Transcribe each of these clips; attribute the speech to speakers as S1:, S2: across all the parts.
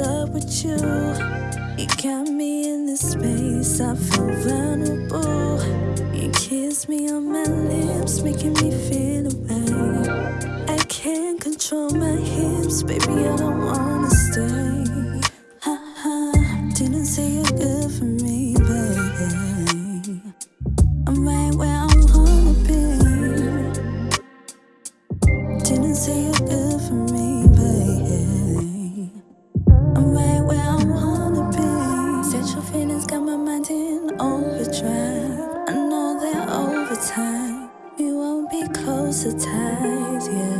S1: up with you. You got me in this space, I feel vulnerable. You kiss me on my lips, making me feel away. I can't control my hips, baby, I don't wanna stay. Ha -ha. Didn't say it mind in overdrive. I know that over time we won't be close closer tight.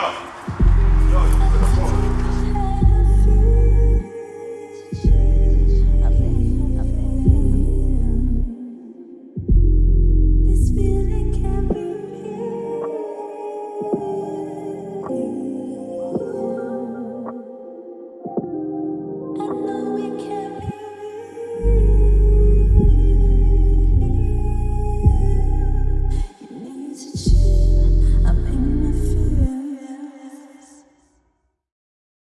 S1: off.